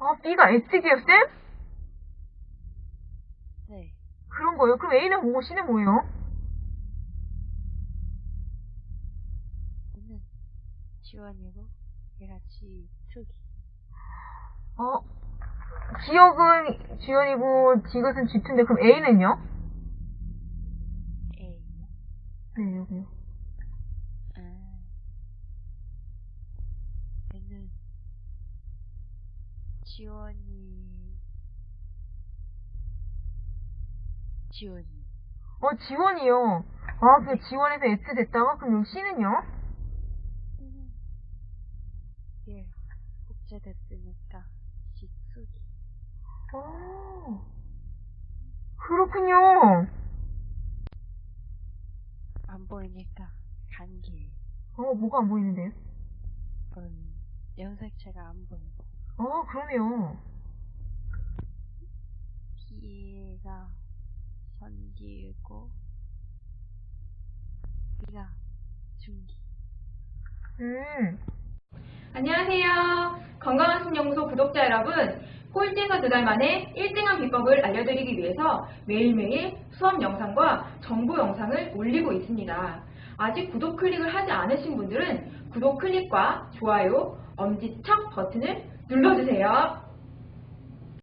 아, B가 X지요, 쌤? 네. 그런 거예요? 그럼 A는 뭐고 C는 뭐예요? 얘는 지원이고 얘가 지 특이. 어, 기억은 지연이고 지것은 G2인데 그럼 A는요? A. 네, 여기요. 아. 얘는 지원이 지원이. 어, 지원이요. 아, 그 지원에서 S 됐다가 그럼 C는요? 음. 얘 복제됐으니까 지특이. 어, 그렇군요. 안 보이니까 단계. 어, 뭐가 안 보이는데요? 음, 염색체가 안 보이고. 어, 그러네요. B가 선기고 B가 중기. 음, 안녕하세요. 건강한 신연구소 구독자 여러분. 꼴찌에서 두 달 만에 1등한 비법을 알려드리기 위해서 매일매일 수업 영상과 정보 영상을 올리고 있습니다. 아직 구독 클릭을 하지 않으신 분들은 구독 클릭과 좋아요, 엄지척 버튼을 눌러주세요.